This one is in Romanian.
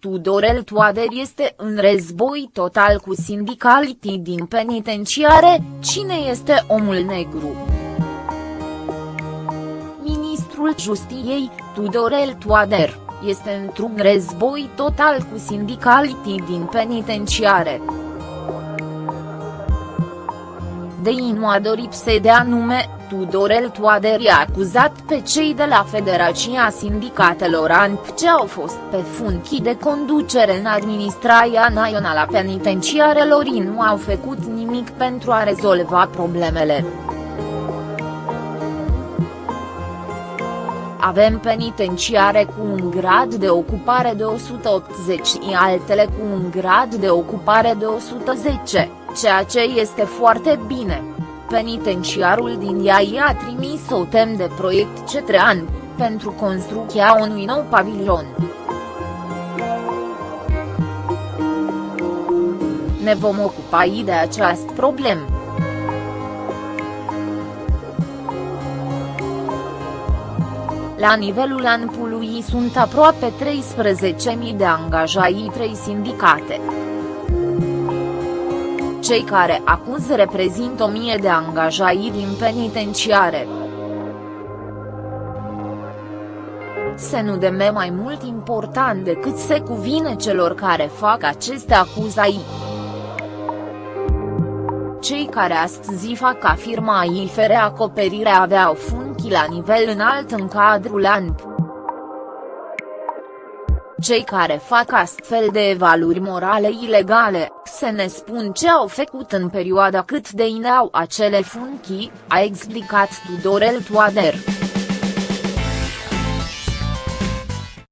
Tudorel Toader este în război total cu sindicalitii din penitenciare, cine este omul negru? Ministrul Justiției, Tudorel Toader, este într-un război total cu sindicalitii din penitenciare. De nu a dorit să dea nume, Tudorel Toader i-a acuzat pe cei de la Federația Sindicatelor ANP ce au fost pe funcții de conducere în administrația națională a penitenciarelor și nu au făcut nimic pentru a rezolva problemele. Avem penitenciare cu un grad de ocupare de 180 și altele cu un grad de ocupare de 110, ceea ce este foarte bine penitenciarul din ea i-a trimis o tem de proiect Cetrean, pentru construcția unui nou pavilion. Ne vom ocupa de această problemă. La nivelul ANPului sunt aproape 13.000 de angajați 3 sindicate. Cei care acuz reprezintă o mie de angajați din penitenciare. Se nu deme mai mult important decât se cuvine celor care fac aceste acuzații. Cei care astăzi fac afirma fere acoperire aveau funcții la nivel înalt în cadrul ANP. Cei care fac astfel de evaluări morale ilegale, se ne spun ce au făcut în perioada cât de ineau acele funcții, a explicat Tudorel Toader.